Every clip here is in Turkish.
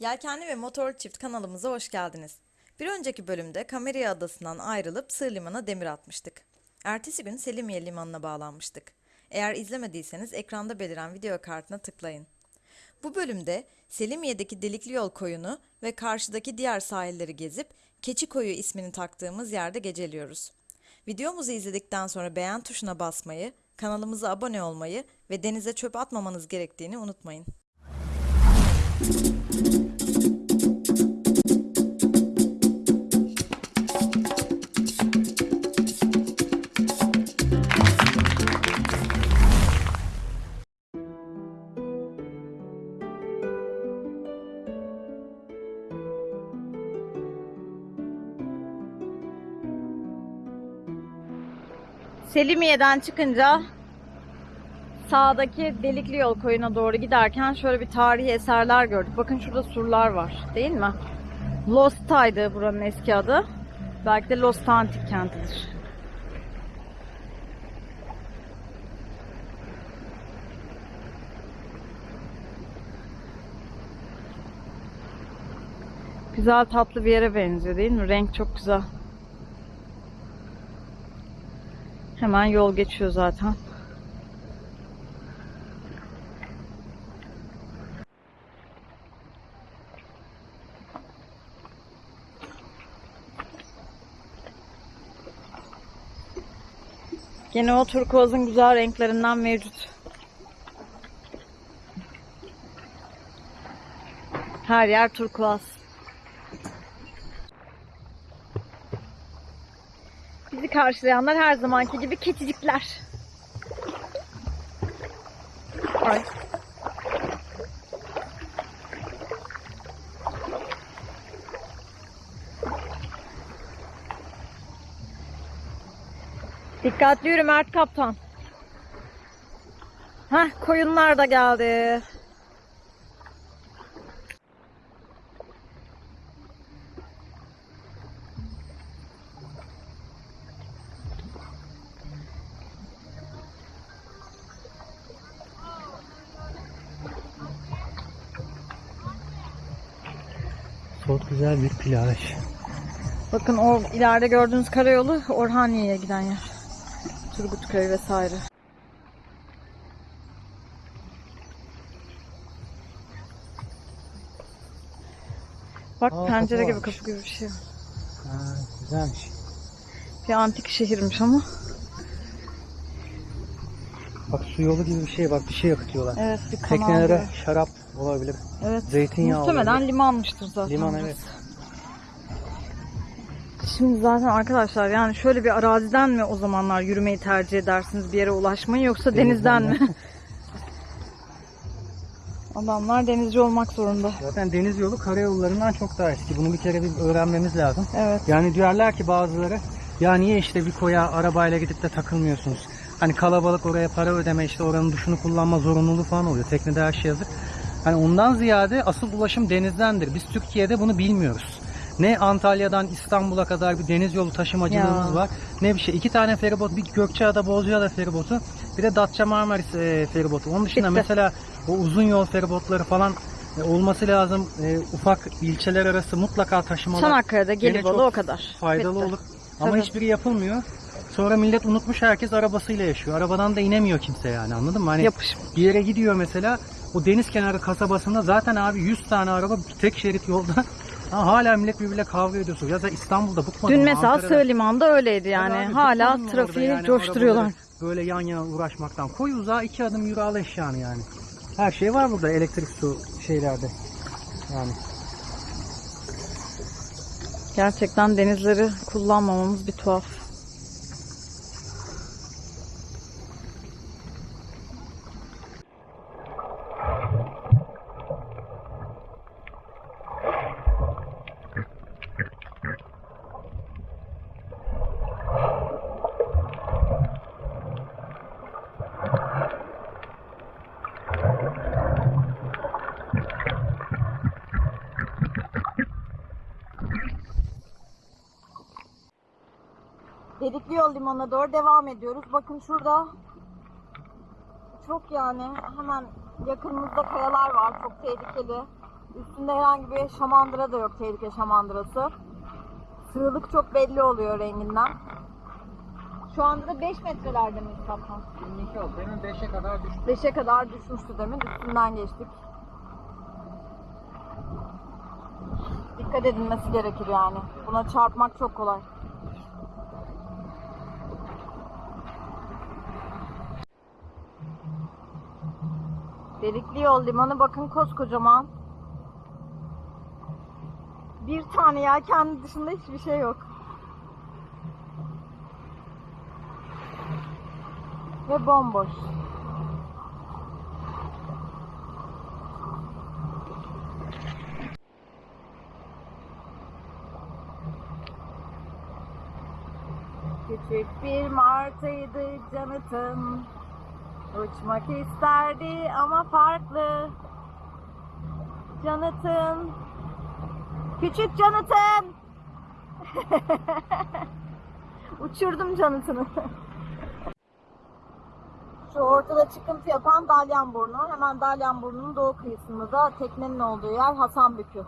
Yelkenli ve Motorlu Çift kanalımıza hoş geldiniz. Bir önceki bölümde Kameriye Adası'ndan ayrılıp Sığ Liman'a demir atmıştık. Ertesi gün Selimiye Limanı'na bağlanmıştık. Eğer izlemediyseniz ekranda beliren video kartına tıklayın. Bu bölümde Selimiye'deki Delikli Yol koyunu ve karşıdaki diğer sahilleri gezip Keçi Koyu ismini taktığımız yerde geceliyoruz. Videomuzu izledikten sonra beğen tuşuna basmayı, kanalımıza abone olmayı ve denize çöp atmamanız gerektiğini unutmayın. Selimiye'den çıkınca sağdaki Delikli Yol koyuna doğru giderken şöyle bir tarihi eserler gördük. Bakın şurada surlar var değil mi? Lost'taydı buranın eski adı. Belki de Lost Antik kentidir. Güzel tatlı bir yere benziyor değil mi? Renk çok güzel. Hemen yol geçiyor zaten. Gene o turkuazın güzel renklerinden mevcut. Her yer turkuaz. Bizi karşılayanlar her zamanki gibi keçicikler. Ay. Dikkatli yürü Mert Kaptan. Heh, koyunlar da geldi. Çok güzel bir plaj. Bakın o ileride gördüğünüz karayolu Orhaniye'ye giden yer. Turgutköy vesaire. Bak Aa, pencere gibi varmış. kapı gibi bir şey. Ha, güzelmiş. Bir antik şehirmiş ama. Bak su yolu gibi bir şey bak bir şey yakıtıyorlar. Evet bir kanal Teknelere gibi. şarap olabilir. Evet. zeytinyağı Muhtemelen olabilir. limanmıştır zaten. Liman evet. Şimdi zaten arkadaşlar yani şöyle bir araziden mi o zamanlar yürümeyi tercih edersiniz bir yere ulaşmayı yoksa denizden, Denizden mi? Adamlar denizci olmak zorunda. Zaten deniz yolu karayollarından çok daha eski. Bunu bir kere bir öğrenmemiz lazım. Evet. Yani diyorlar ki bazıları ya niye işte bir koya arabayla gidip de takılmıyorsunuz? Hani kalabalık oraya para ödeme işte oranın duşunu kullanma zorunluluğu falan oluyor. Teknede her şey yazık. Hani ondan ziyade asıl ulaşım denizdendir. Biz Türkiye'de bunu bilmiyoruz. Ne Antalya'dan İstanbul'a kadar bir deniz yolu taşımacılığımız Ya. var. Ne bir şey. İki tane feribot. Bir Gökçeada Bozcaada feribotu. Bir de Datça Marmaris e, feribotu. Onun dışında Bitti. mesela o uzun yol feribotları falan e, olması lazım. E, ufak ilçeler arası mutlaka taşımalar. Çanakkale'de Gene Gelibolu çok o kadar. faydalı Bitti. olur. Ama Tabii. hiçbiri yapılmıyor. Sonra millet unutmuş herkes arabasıyla yaşıyor. Arabadan da inemiyor kimse yani anladın mı? Hani Yapış. bir yere gidiyor mesela o deniz kenarı kasabasında zaten abi 100 tane araba tek şerit yolda Ha, hala millet birbiriyle kavga ediyorsun. Ya da İstanbul'da bıkmadım. Dün mesela Ankara'da. Sığ Liman'da öyleydi yani. Abi, Hala bıkmadın trafiği yani coşturuyorlar. Böyle yan yana uğraşmaktan. Koy uzağa iki adım yürü al eşyanı yani. Her şey var burada elektrik su şeylerde. Yani. Gerçekten denizleri kullanmamamız bir tuhaf. Limanı'na doğru devam ediyoruz. Bakın şurada çok yani hemen yakınımızda kayalar var. Çok tehlikeli. Üstünde herhangi bir şamandıra da yok, tehlike şamandırası. Sığlık çok belli oluyor renginden. Şu anda da 5 metrelerde miyiz kaptan? 22 oldu. Demin 5'e kadar düştü. 5'e kadar düşmüştü demin. Üstünden geçtik. Dikkat edilmesi gerekir yani. Buna çarpmak çok kolay. Delikli yol limanı bakın koskocaman. Bir tane yelken dışında hiçbir şey yok. Ve bomboş. Küçük bir martıydı Jonathan. Uçmak isterdi ama farklı. Jonathan. Küçük Jonathan. Uçurdum Jonathan'ı. Şu ortada çıkıntı yapan Dalyanburnu. Hemen Dalyanburnu'nun doğu kıyısında da teknenin olduğu yer Hasanbükü.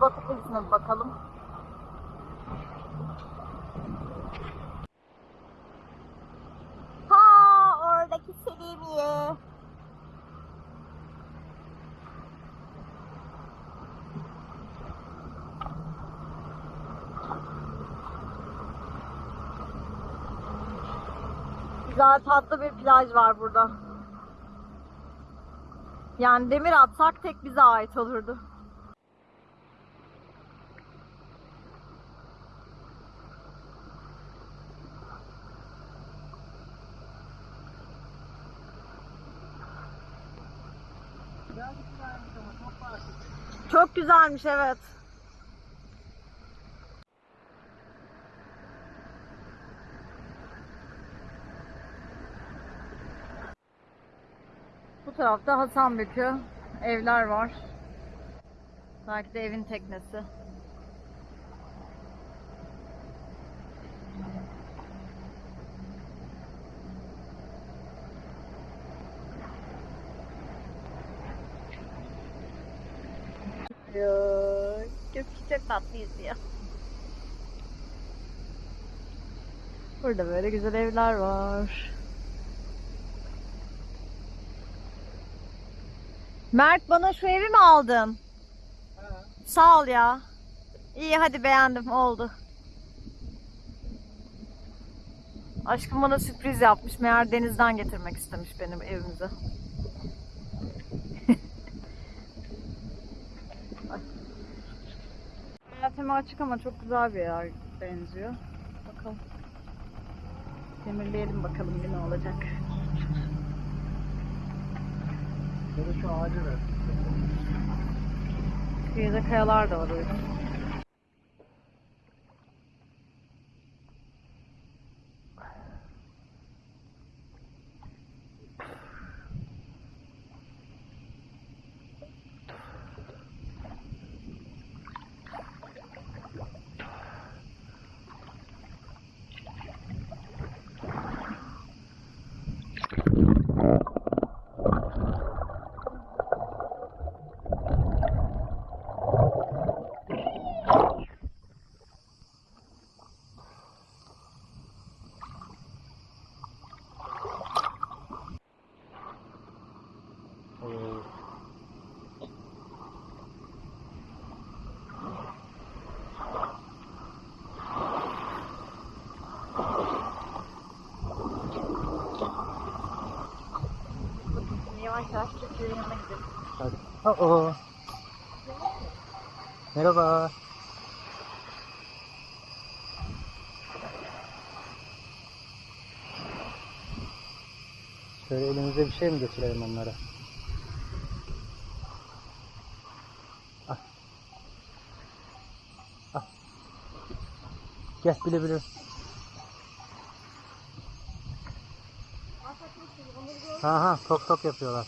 Batı kıyısına bakalım. Ha oradaki Selimiye. Güzel tatlı bir plaj var burada. Yani demir atsak tek bize ait olurdu. Çok güzelmiş evet. Tarafta Hasanbükü evler var. Belki de evin teknesi. Gökyüzü çok tatlıyız ya. Burada böyle güzel evler var. Mert bana şu evi mi aldın? Sağ ol ya. İyi hadi beğendim oldu. Aşkım bana sürpriz yapmış. Meğer denizden getirmek istemiş benim evimize. Hayatıma açık ama çok güzel bir yer benziyor. Bakalım. Demirleyelim bakalım ne olacak. Ya şu ağacı ver. Kıyıda kayalar da var öyle. Yavaş yavaş Türkiye'nin yanına gidelim. Hadi. Oo. Merhaba. Şöyle elimize bir şey mi götürelim onlara? Al. Al. Gel bile bile. Ha ha tok tok yapıyorlar.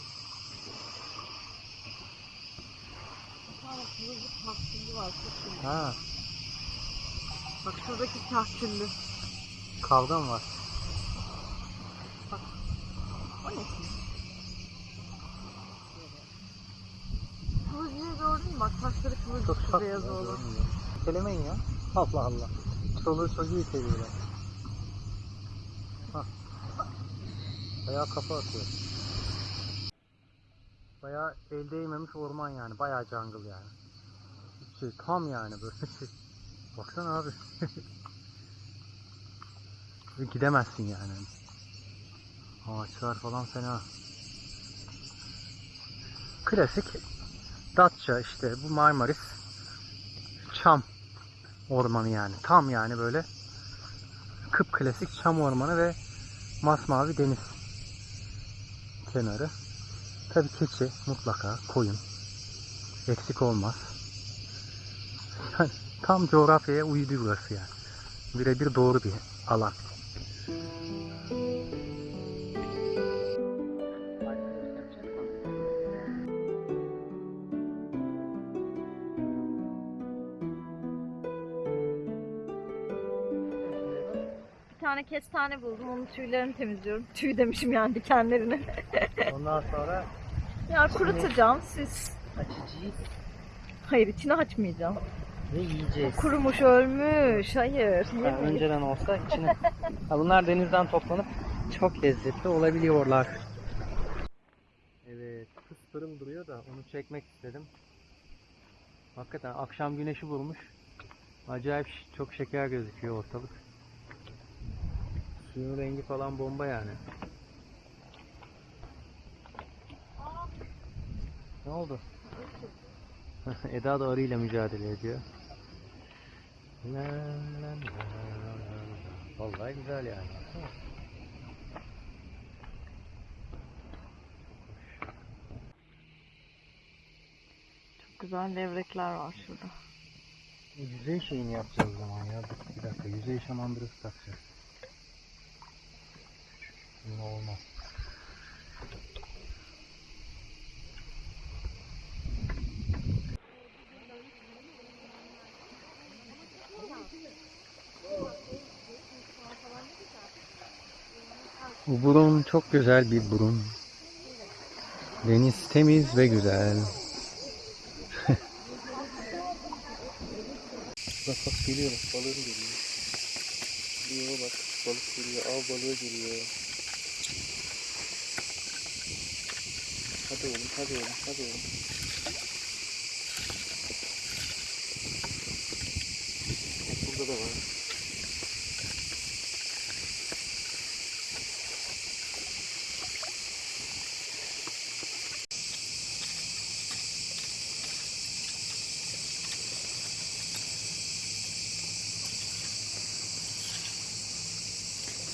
Ha Bak şuradaki tahküllü. kavga mı var? O ne şimdi? Beğendin mi? Bak taşları kıvırcık Çok tatlı. beyaz oğlum. Kelemeyin ya. Allah Allah. Çoluğu çocuğu seviyorlar. Bayağı kafa atıyor. Bayağı el değmemiş orman yani. Bayağı jungle yani. Şey, tam yani böyle şey. Baksana abi. Gidemezsin yani. Ağaçlar falan fena. Klasik Datça işte bu Marmaris çam ormanı yani. Tam yani böyle kıpklasik çam ormanı ve masmavi deniz kenarı. Tabii keçi mutlaka koyun. Eksik olmaz. Yani tam coğrafyaya uydu burası yani. Birebir doğru bir alan. Tane kestane buldum. Onun tüylerini temizliyorum. Tüy demişim yani dikenlerini. Ondan sonra ya kurutacağım. Siz açacağız Hayır içini açmayacağım. ve yiyeceğiz. Kurumuş ölmüş. Hayır. Ha, Yemeyiz. önceden olsa içine. Ha, bunlar denizden toplanıp çok lezzetli olabiliyorlar. Evet, kız pırıl duruyor da onu çekmek istedim. Hakikaten akşam güneşi vurmuş. Acayip çok şeker gözüküyor ortalık. Suyun rengi falan bomba yani. Ne oldu? Eda da arıyla mücadele ediyor. La la la la la. Vallahi güzel yani. Çok güzel levrekler var şurada. Yüzey şeyini yapacağız zaman ya. Bir dakika. Yüzey şamandırası takacağız. Yine olmaz. Bu burun çok güzel bir burun. Deniz temiz ve güzel. Bak bak geliyor bak balığım geliyor. Geliyor bak balık geliyor av balığı geliyor. Hadi oğlum hadi oğlum hadi oğlum. Burada da var.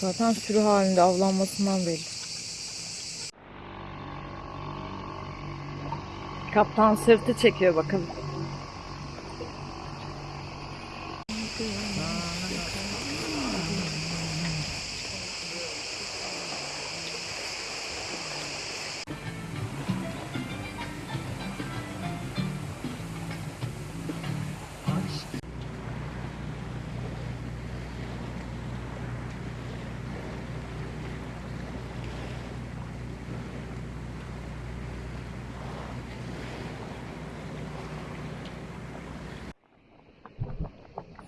Zaten sürü halinde avlanmasından belli. Kaptan sırtı çekiyor bakalım.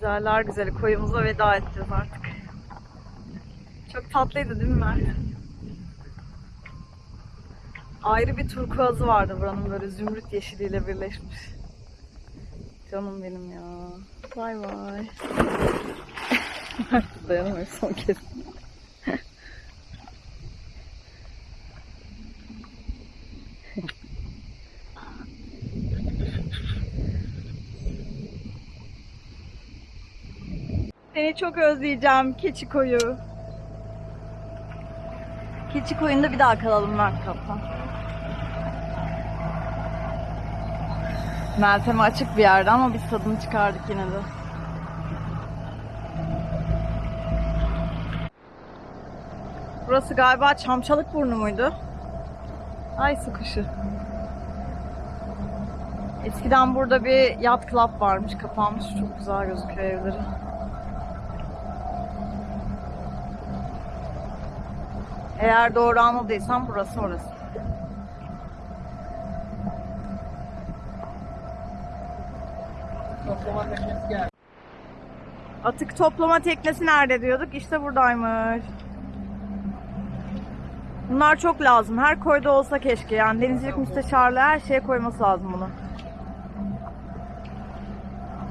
Güzeller güzeli koyumuza veda edeceğiz artık. Çok tatlıydı değil mi Mert? Ayrı bir turkuazı vardı buranın böyle zümrüt yeşiliyle birleşmiş. Canım benim ya. Bay bay. Mert dayanamıyor son kez. Çok özleyeceğim keçi koyu. Keçi koyunda bir daha kalalım Mert Kaptan. Meltem'e açık bir yerde ama biz tadını çıkardık yine de. Burası galiba Çamçalık burnu muydu? Ay sıkışı. Eskiden burada bir yat club varmış, kapanmış. Çok güzel gözüküyor evleri. Eğer doğru anladıysam burası orası. toplama teknesi geldi. Atık toplama teknesi nerede diyorduk? İşte buradaymış. Bunlar çok lazım. Her koyda olsa keşke. Yani denizcilik müsteşarlığı her şeye koyması lazım bunu.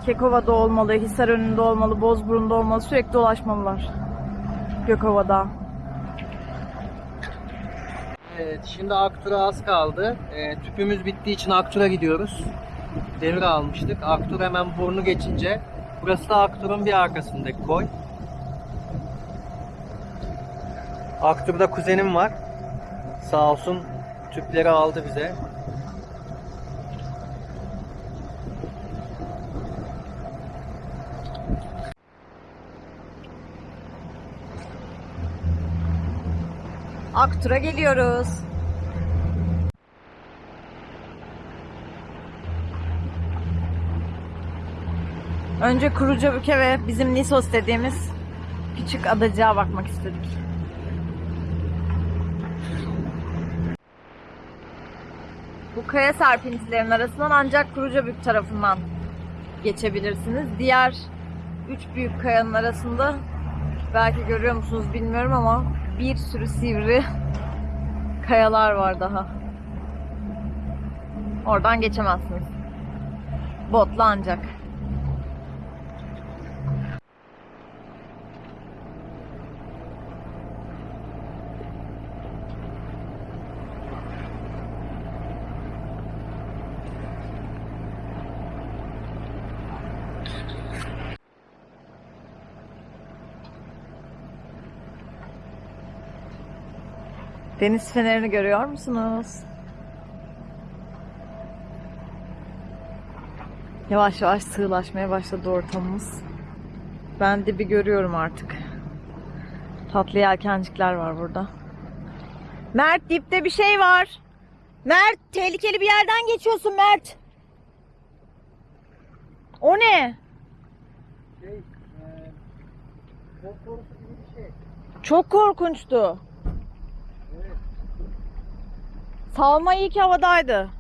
Kekova'da olmalı, Hisarönü'nde olmalı, Bozburun'da olmalı. Sürekli dolaşmalılar. Gökova'da. Evet, şimdi Aktur'a az kaldı. Ee, tüpümüz bittiği için Aktur'a gidiyoruz. Devre almıştık. Aktur hemen burnu geçince burası da Aktur'un bir arkasındaki koy. Aktur'da kuzenim var. Sağ olsun tüpleri aldı bize. Aktur'a geliyoruz. Önce Kurucabük'e ve bizim Nisos dediğimiz küçük adacığa bakmak istedik. Bu kaya serpintilerin arasından ancak Kurucabük tarafından geçebilirsiniz. Diğer üç büyük kayanın arasında belki görüyor musunuz bilmiyorum ama bir sürü sivri kayalar var daha. Oradan geçemezsiniz. Botla ancak. Deniz fenerini görüyor musunuz? Yavaş yavaş sığlaşmaya başladı ortamımız. Ben dibi görüyorum artık. Tatlı yelkencikler var burada. Mert dipte bir şey var. Mert tehlikeli bir yerden geçiyorsun Mert. O ne? Şey, e, gibi bir şey. Çok korkunçtu. Evet. Salma iyi ki havadaydı.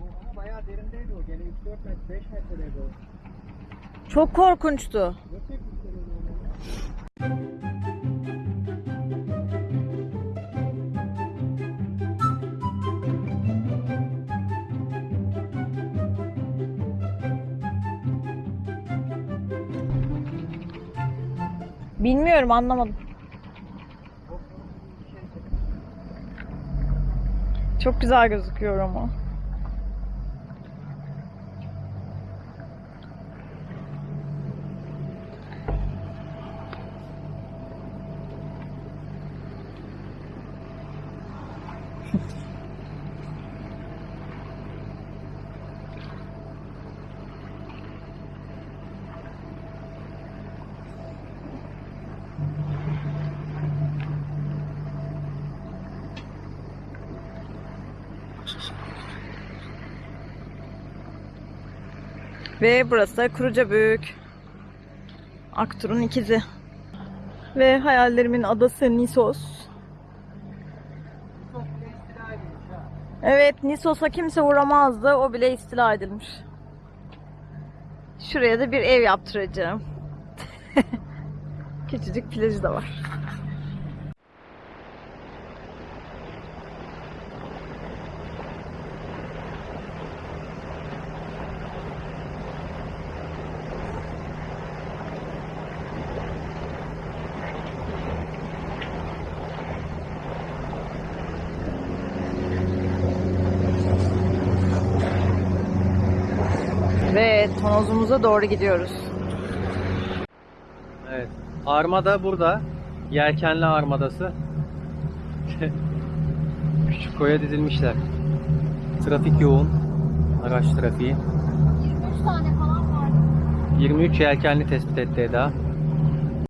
O ama bayağı derindeydi o. Gene 3-4 metre, 5 metredeydi o. Çok korkunçtu. Bilmiyorum anlamadım. Çok güzel gözüküyor ama. Ve burası da Kurucabük. Aktur'un ikizi. Ve hayallerimin adası Nisos. Evet Nisos'a kimse uğramazdı. O bile istila edilmiş. Şuraya da bir ev yaptıracağım. Küçücük plajı da var. Ve tonozumuza doğru gidiyoruz. Evet. Armada burada. Yelkenli armadası. Küçük koya dizilmişler. Trafik yoğun. Araç trafiği. 23 tane falan var. 23 yelkenli tespit etti Eda.